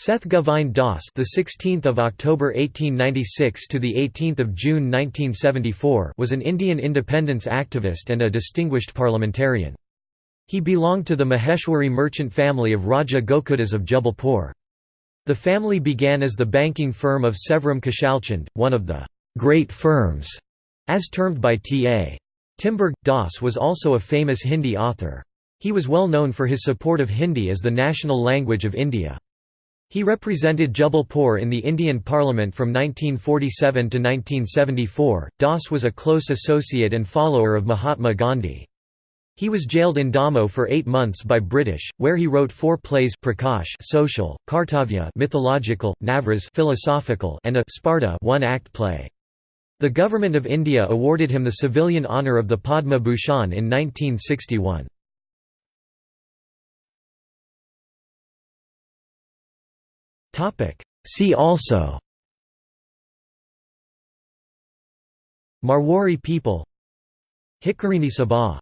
Seth Govind Das, the 16th of October 1896 to the 18th of June 1974, was an Indian independence activist and a distinguished parliamentarian. He belonged to the Maheshwari merchant family of Raja Gokuldas of Jabalpur. The family began as the banking firm of Sevaram Khushalchand, one of the great firms, as termed by T.A. Timberg. Das was also a famous Hindi author. He was well known for his support of Hindi as the national language of India. He represented Jabalpur in the Indian Parliament from 1947 to 1974. Das was a close associate and follower of Mahatma Gandhi. He was jailed in Damoh for eight months by British, where he wrote four plays Prakash social, Kartavya mythological, Navras philosophical, and a Sparta one-act play. The Government of India awarded him the civilian honour of the Padma Bhushan in 1961. See also. Marwari people. Hitkarini Sabha